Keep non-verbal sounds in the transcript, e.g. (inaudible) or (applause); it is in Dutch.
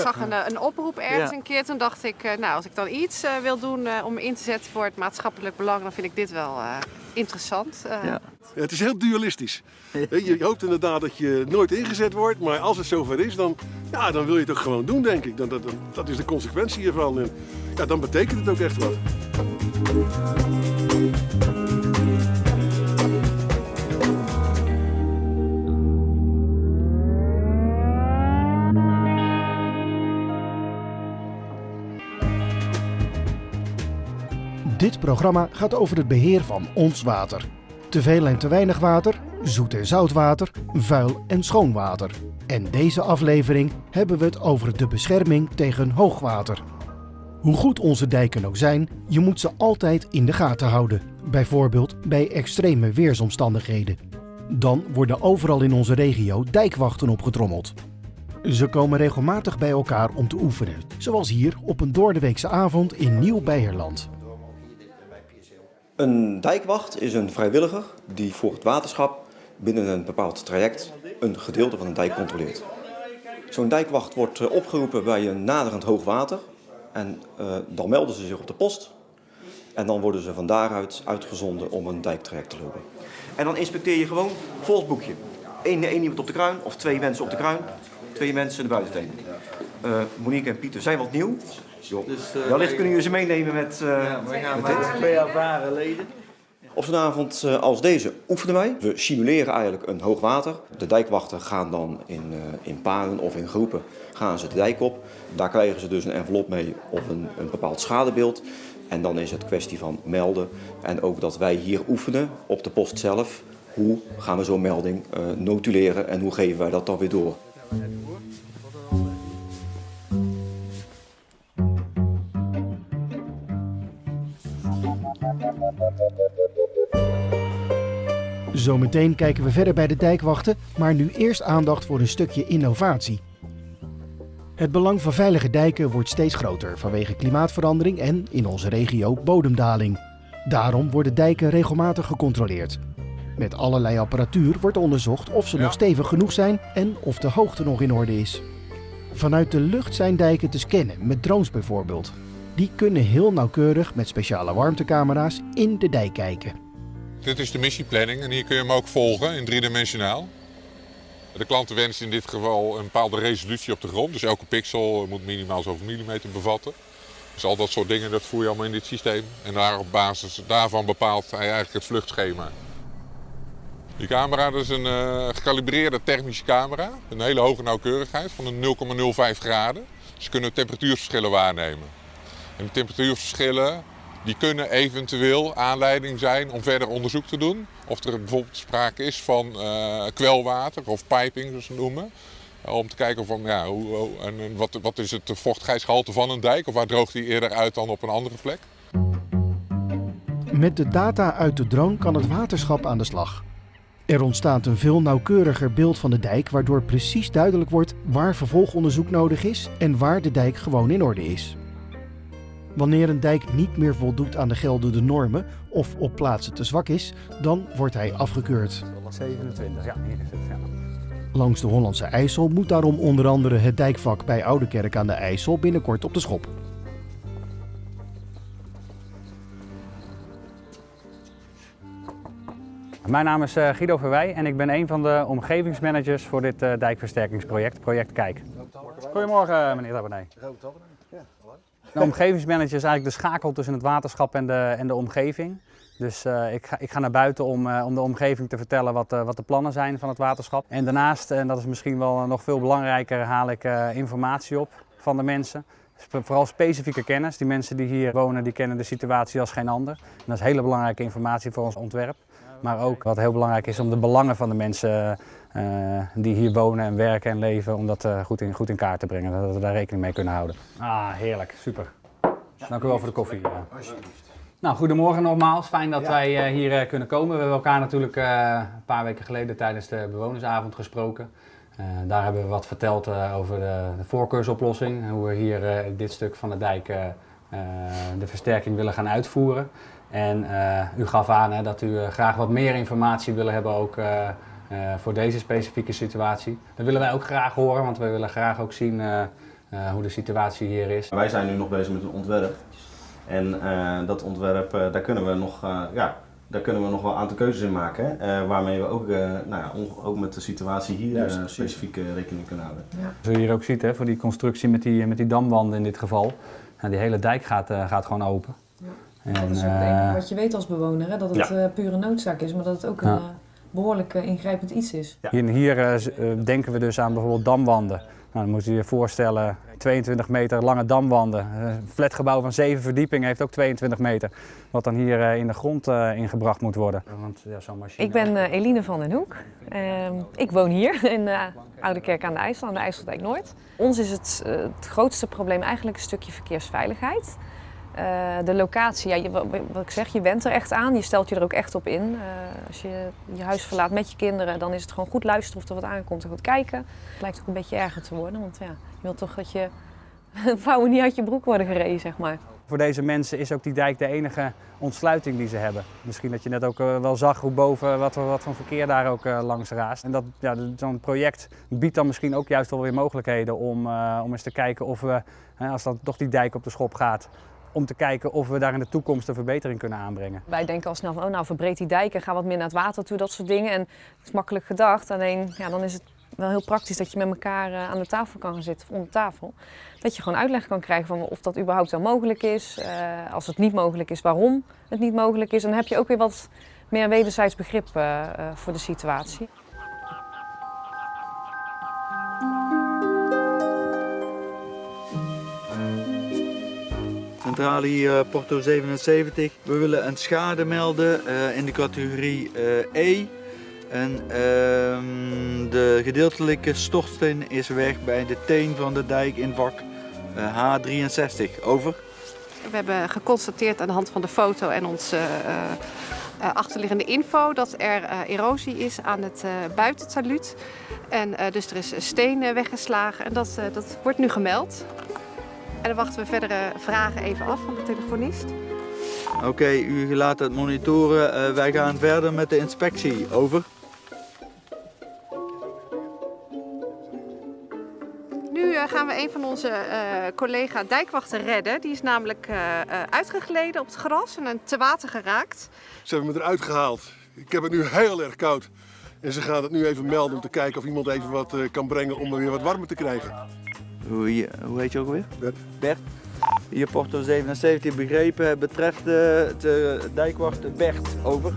Ik zag een, een oproep ergens een keer. Toen dacht ik, nou, als ik dan iets wil doen om in te zetten voor het maatschappelijk belang, dan vind ik dit wel interessant. Ja. Ja, het is heel dualistisch. (laughs) Je hoopt inderdaad dat je nooit ingezet wordt, maar als het zover is, dan, ja, dan wil je het ook gewoon doen, denk ik. Dan, dat, dat is de consequentie hiervan. En ja, dan betekent het ook echt wat. Dit programma gaat over het beheer van ons water. Te veel en te weinig water, zoet en zout water, vuil en schoon water. En deze aflevering hebben we het over de bescherming tegen hoogwater. Hoe goed onze dijken ook zijn, je moet ze altijd in de gaten houden. Bijvoorbeeld bij extreme weersomstandigheden. Dan worden overal in onze regio dijkwachten opgetrommeld. Ze komen regelmatig bij elkaar om te oefenen, zoals hier op een doordeweekse avond in Nieuw-Beierland. Een dijkwacht is een vrijwilliger die voor het waterschap binnen een bepaald traject een gedeelte van een dijk controleert. Zo'n dijkwacht wordt eh, opgeroepen bij een naderend hoogwater en uh, dan melden ze zich op de post en dan worden ze van daaruit uitgezonden om een dijktraject te lopen. En dan inspecteer je gewoon volgens boekje. Eén, één iemand op de kruin of twee mensen op de kruin, twee mensen de buitenteen. Uh, Monique en Pieter zijn wat nieuw, dus, uh, Wellicht kunnen jullie ze meenemen met, uh, ja, we gaan met dit. Twee ervaren leden. Op zo'n avond als deze oefenen wij. We simuleren eigenlijk een hoogwater. De dijkwachten gaan dan in, in paren of in groepen gaan ze de dijk op. Daar krijgen ze dus een envelop mee of een, een bepaald schadebeeld. En dan is het kwestie van melden. En ook dat wij hier oefenen op de post zelf. Hoe gaan we zo'n melding notuleren en hoe geven wij dat dan weer door? Zometeen kijken we verder bij de dijkwachten, maar nu eerst aandacht voor een stukje innovatie. Het belang van veilige dijken wordt steeds groter vanwege klimaatverandering en, in onze regio, bodemdaling. Daarom worden dijken regelmatig gecontroleerd. Met allerlei apparatuur wordt onderzocht of ze nog stevig genoeg zijn en of de hoogte nog in orde is. Vanuit de lucht zijn dijken te scannen, met drones bijvoorbeeld. Die kunnen heel nauwkeurig met speciale warmtecamera's in de dijk kijken. Dit is de missieplanning en hier kun je hem ook volgen in driedimensionaal. De klanten wensen in dit geval een bepaalde resolutie op de grond. Dus elke pixel moet minimaal zoveel millimeter bevatten. Dus al dat soort dingen dat voer je allemaal in dit systeem. En daar op basis daarvan bepaalt hij eigenlijk het vluchtschema. Die camera is een uh, gekalibreerde thermische camera. Een hele hoge nauwkeurigheid van een 0,05 graden. Je kunt temperatuurverschillen waarnemen. En de temperatuurverschillen die kunnen eventueel aanleiding zijn om verder onderzoek te doen. Of er bijvoorbeeld sprake is van uh, kwelwater of piping, zoals ze noemen. Om te kijken van, ja, hoe, en wat, wat is het vochtigheidsgehalte van een dijk of waar droogt die eerder uit dan op een andere plek. Met de data uit de drone kan het waterschap aan de slag. Er ontstaat een veel nauwkeuriger beeld van de dijk, waardoor precies duidelijk wordt waar vervolgonderzoek nodig is en waar de dijk gewoon in orde is. Wanneer een dijk niet meer voldoet aan de geldende normen of op plaatsen te zwak is, dan wordt hij afgekeurd. 27, ja, hier is het. Ja. Langs de Hollandse IJssel moet daarom onder andere het dijkvak bij Oudekerk aan de IJssel binnenkort op de schop. Mijn naam is eh, Guido Verwij en ik ben een van de omgevingsmanagers voor dit uh, dijkversterkingsproject, Project Kijk. Goedemorgen meneer Tabernay. De omgevingsmanager is eigenlijk de schakel tussen het waterschap en de, en de omgeving. Dus uh, ik, ga, ik ga naar buiten om, uh, om de omgeving te vertellen wat, uh, wat de plannen zijn van het waterschap. En daarnaast, en dat is misschien wel nog veel belangrijker, haal ik informatie op van de mensen. Vooral specifieke kennis. Die mensen die hier wonen, die kennen de situatie als geen ander. En dat is hele belangrijke informatie voor ons ontwerp. Maar ook wat heel belangrijk is om de belangen van de mensen die hier wonen en werken en leven, om dat goed, in, goed in kaart te brengen. Dat we daar rekening mee kunnen houden. Ah, heerlijk. Super. Dank u wel voor de koffie. Alsjeblieft. Nou, goedemorgen nogmaals. Fijn dat ja. wij hier kunnen komen. We hebben elkaar natuurlijk een paar weken geleden tijdens de bewonersavond gesproken. daar hebben we wat verteld over de, de, voorkeursoplossing. Hoe we hier dit stuk van de dijk de versterking willen gaan uitvoeren. En u gaf aan hè, dat u graag wat meer informatie willen hebben ook voor deze specifieke situatie. Dat willen wij ook graag horen, want wij willen graag ook zien eh, hoe de situatie hier is. Wij zijn nu nog bezig met een ontwerp. En eh, dat ontwerp, eh, daar, kunnen we nog, eh, ja, daar kunnen we nog wel een aantal keuzes in maken. eh, waarmee we ook, eh, nou ja, ook met de situatie hier eh, precies. specifiek eh, rekening kunnen houden. Zoals je hier ook ziet, hè, voor die constructie met die, met die damwanden in dit geval. Nou, die hele dijk gaat, eh, gaat gewoon open. Ja. En, dat is ook eh, wat je weet als bewoner, hè? dat het Ja. eh, pure noodzaak is, maar dat het ook een eh, behoorlijk eh, ingrijpend iets is. Ja. Hier, denken we dus aan bijvoorbeeld damwanden. Nou, dan moet je je voorstellen, 22 meter lange damwanden. Een flatgebouw van 7 verdiepingen heeft ook 22 meter. Wat dan hier eh, in de grond eh, ingebracht moet worden. Want, ja, zo'n machine... Ik ben Eline van den Hoek. Ehm, ik woon hier (laughs) in uh, Oude Kerk aan de IJssel, aan de IJsseldijk Noord. Ons is het, het grootste probleem eigenlijk een stukje verkeersveiligheid. Eh, de locatie, ja, je, wat, ik zeg, je went er echt aan, je stelt je er ook echt op in. Eh, als je je huis verlaat met je kinderen, dan is het gewoon goed luisteren of er wat aankomt en goed kijken. Het lijkt ook een beetje erger te worden, want ja, je wilt toch dat je (laughs) vouwen niet uit je broek worden gereden, zeg maar. Voor deze mensen is ook die dijk de enige ontsluiting die ze hebben. Misschien dat je net ook eh, wel zag hoe boven wat, wat voor verkeer daar ook langs raast. En dat, ja, zo'n project biedt dan misschien ook juist wel weer mogelijkheden om, om eens te kijken of we, als dan toch die dijk op de schop gaat, om te kijken of we daar in de toekomst een verbetering kunnen aanbrengen. Wij denken al snel van, oh nou verbreed die dijken, ga wat meer naar het water toe, dat soort dingen. En het is makkelijk gedacht, alleen ja, dan is het wel heel praktisch dat je met elkaar eh, aan de tafel kan gaan zitten, of onder tafel. Dat je gewoon uitleg kan krijgen van of dat überhaupt wel mogelijk is. Eh, als het niet mogelijk is, waarom het niet mogelijk is. En dan heb je ook weer wat meer wederzijds begrip eh, voor de situatie. Centrale hier, eh, Porto 77. We willen een schade melden eh, in de categorie eh, E. En ehm, de gedeeltelijke stortsteen is weg bij de teen van de dijk in vak eh, H63. Over. We hebben geconstateerd aan de hand van de foto en onze achterliggende info dat er erosie is aan het uh. En dus er is steen weggeslagen en dat, dat wordt nu gemeld. En dan wachten we verdere vragen even af van de telefonist. Oké, okay, u laat het monitoren. Uh, wij gaan verder met de inspectie. Over. Nu uh, gaan we een van onze uh, collega dijkwachten redden. Die is namelijk uh, uitgegleden op het gras en te water geraakt. Ze hebben me eruit gehaald. Ik heb het nu heel erg koud. En ze gaan het nu even melden om te kijken of iemand even wat kan brengen om er weer wat warmer te krijgen. Hoe, hoe heet je ook alweer? Bert. Bert. Hier Porto 77 begrepen. Betreft de, de dijkwacht Bert. Over.